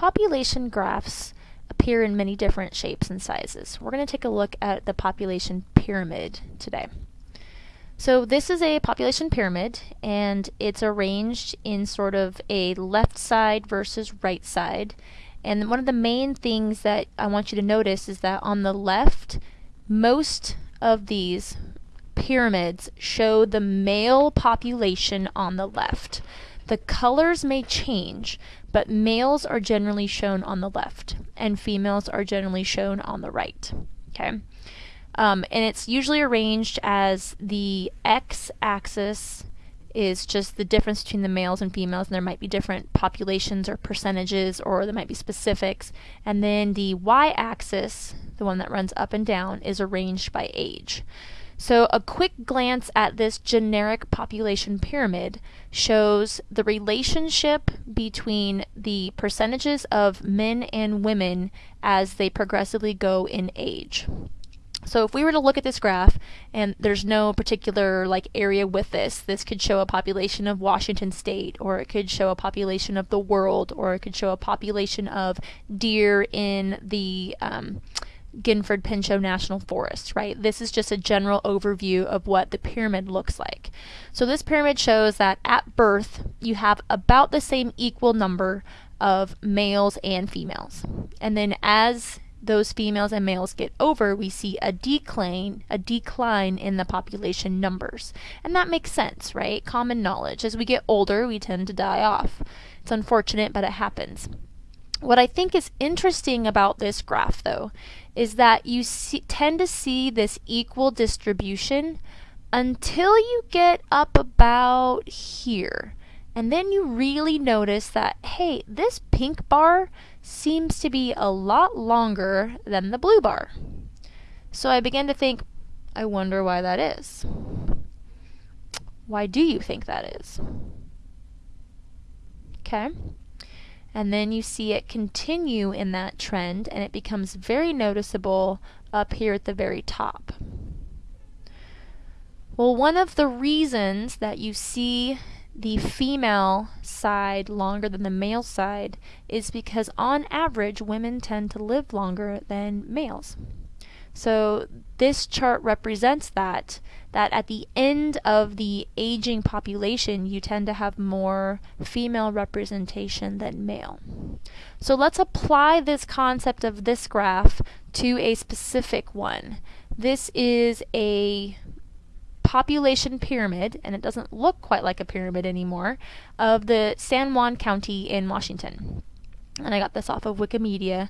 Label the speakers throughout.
Speaker 1: population graphs appear in many different shapes and sizes. We're going to take a look at the population pyramid today. So this is a population pyramid and it's arranged in sort of a left side versus right side. And one of the main things that I want you to notice is that on the left, most of these pyramids show the male population on the left. The colors may change, but males are generally shown on the left and females are generally shown on the right. Okay. Um, and it's usually arranged as the x-axis is just the difference between the males and females, and there might be different populations or percentages, or there might be specifics. And then the y-axis, the one that runs up and down, is arranged by age. So a quick glance at this generic population pyramid shows the relationship between the percentages of men and women as they progressively go in age. So if we were to look at this graph, and there's no particular like area with this, this could show a population of Washington State, or it could show a population of the world, or it could show a population of deer in the um, Gifford Pinchot National Forest, right? This is just a general overview of what the pyramid looks like. So this pyramid shows that at birth, you have about the same equal number of males and females. And then as those females and males get over, we see a decline, a decline in the population numbers. And that makes sense, right? Common knowledge. As we get older, we tend to die off. It's unfortunate, but it happens. What I think is interesting about this graph, though, is that you see, tend to see this equal distribution until you get up about here. And then you really notice that, hey, this pink bar seems to be a lot longer than the blue bar. So I began to think, I wonder why that is. Why do you think that is? Okay. And then you see it continue in that trend and it becomes very noticeable up here at the very top. Well, one of the reasons that you see the female side longer than the male side is because on average women tend to live longer than males. So this chart represents that that at the end of the aging population you tend to have more female representation than male. So let's apply this concept of this graph to a specific one. This is a population pyramid, and it doesn't look quite like a pyramid anymore, of the San Juan County in Washington. And I got this off of Wikimedia.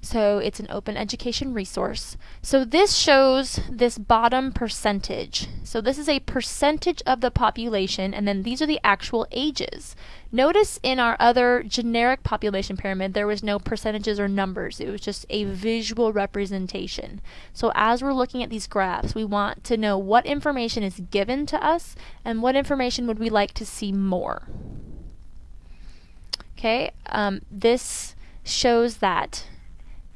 Speaker 1: So it's an open education resource. So this shows this bottom percentage. So this is a percentage of the population, and then these are the actual ages. Notice in our other generic population pyramid, there was no percentages or numbers. It was just a visual representation. So as we're looking at these graphs, we want to know what information is given to us and what information would we like to see more. Okay, um, this shows that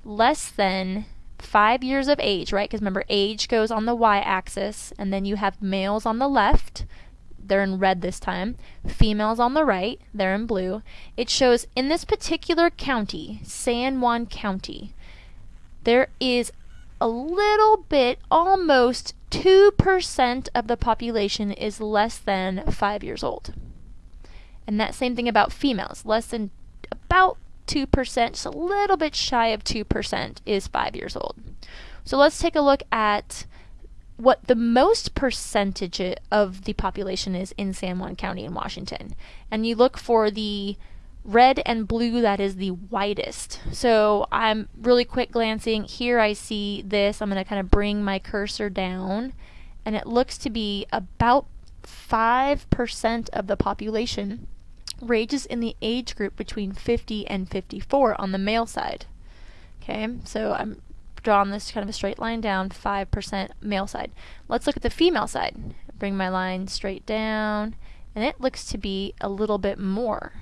Speaker 1: less than five years of age, right? Because remember, age goes on the y-axis, and then you have males on the left, they're in red this time, females on the right, they're in blue. It shows in this particular county, San Juan County, there is a little bit, almost 2% of the population is less than five years old. And that same thing about females, less than about 2%, just a little bit shy of 2%, is five years old. So let's take a look at what the most percentage of the population is in San Juan County in Washington. And you look for the red and blue that is the widest. So I'm really quick glancing. Here I see this. I'm going to kind of bring my cursor down. And it looks to be about 5% of the population ranges in the age group between 50 and 54 on the male side. Okay, so I'm drawing this kind of a straight line down, 5% male side. Let's look at the female side. Bring my line straight down, and it looks to be a little bit more.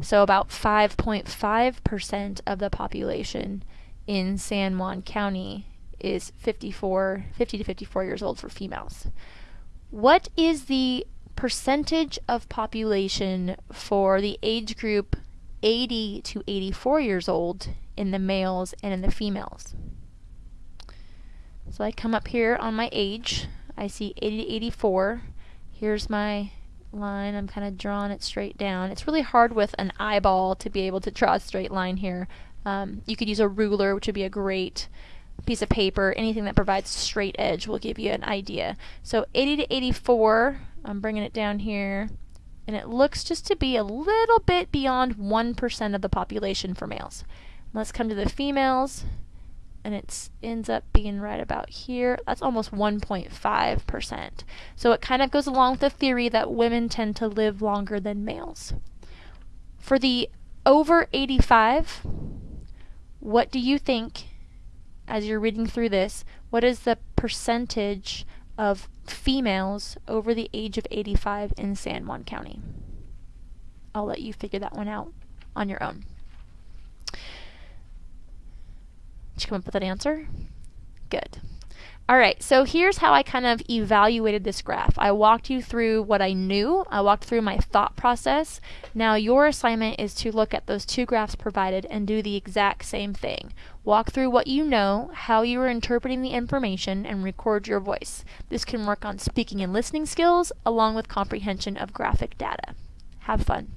Speaker 1: So about 5.5% of the population in San Juan County is 54, 50 to 54 years old for females. What is the percentage of population for the age group 80 to 84 years old in the males and in the females. So I come up here on my age, I see 80 to 84. Here's my line, I'm kind of drawing it straight down. It's really hard with an eyeball to be able to draw a straight line here. Um, you could use a ruler, which would be a great piece of paper. Anything that provides straight edge will give you an idea. So 80 to 84, I'm bringing it down here, and it looks just to be a little bit beyond 1% of the population for males. Let's come to the females and it ends up being right about here. That's almost 1.5%. So it kind of goes along with the theory that women tend to live longer than males. For the over 85, what do you think, as you're reading through this, what is the percentage of females over the age of 85 in San Juan County? I'll let you figure that one out on your own. Did you come up with an answer? Good. All right, so here's how I kind of evaluated this graph. I walked you through what I knew. I walked through my thought process. Now your assignment is to look at those two graphs provided and do the exact same thing. Walk through what you know, how you are interpreting the information, and record your voice. This can work on speaking and listening skills along with comprehension of graphic data. Have fun.